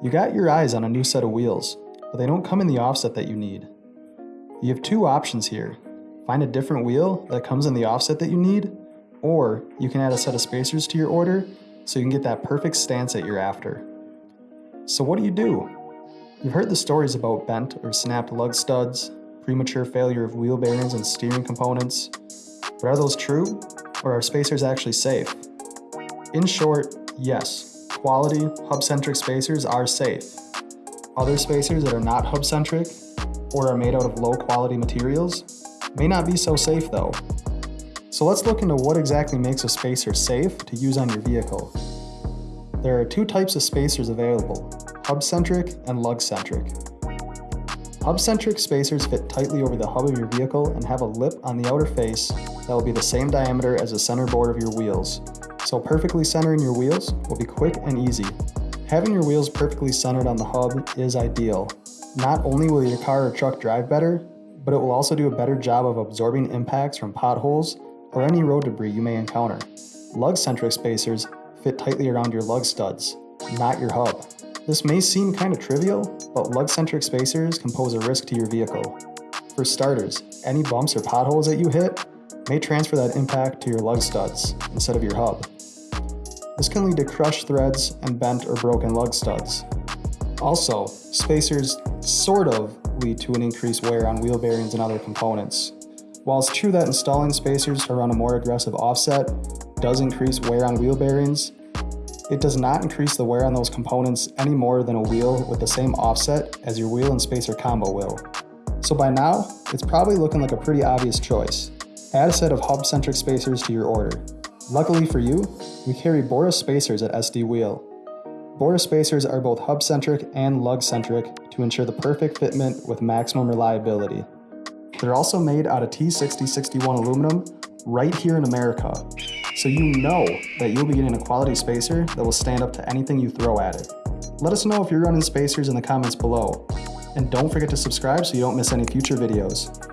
You got your eyes on a new set of wheels, but they don't come in the offset that you need. You have two options here. Find a different wheel that comes in the offset that you need, or you can add a set of spacers to your order so you can get that perfect stance that you're after. So what do you do? You've heard the stories about bent or snapped lug studs, premature failure of wheel bearings and steering components, but are those true, or are spacers actually safe? In short, yes, quality, hub-centric spacers are safe. Other spacers that are not hub-centric, or are made out of low-quality materials, may not be so safe though. So let's look into what exactly makes a spacer safe to use on your vehicle. There are two types of spacers available, hub-centric and lug-centric. Hub-centric spacers fit tightly over the hub of your vehicle and have a lip on the outer face that will be the same diameter as the center bore of your wheels. So perfectly centering your wheels will be quick and easy. Having your wheels perfectly centered on the hub is ideal. Not only will your car or truck drive better, but it will also do a better job of absorbing impacts from potholes or any road debris you may encounter. Lug-centric spacers fit tightly around your lug studs, not your hub. This may seem kind of trivial, but lug-centric spacers can pose a risk to your vehicle. For starters, any bumps or potholes that you hit may transfer that impact to your lug studs instead of your hub. This can lead to crushed threads and bent or broken lug studs. Also, spacers sort of lead to an increased wear on wheel bearings and other components. While it's true that installing spacers run a more aggressive offset does increase wear on wheel bearings, it does not increase the wear on those components any more than a wheel with the same offset as your wheel and spacer combo will. So by now, it's probably looking like a pretty obvious choice. Add a set of hub-centric spacers to your order. Luckily for you, we carry Boris spacers at SD Wheel. Boris spacers are both hub-centric and lug-centric to ensure the perfect fitment with maximum reliability. They're also made out of T6061 aluminum right here in America, so you know that you'll be getting a quality spacer that will stand up to anything you throw at it. Let us know if you're running spacers in the comments below. And don't forget to subscribe so you don't miss any future videos.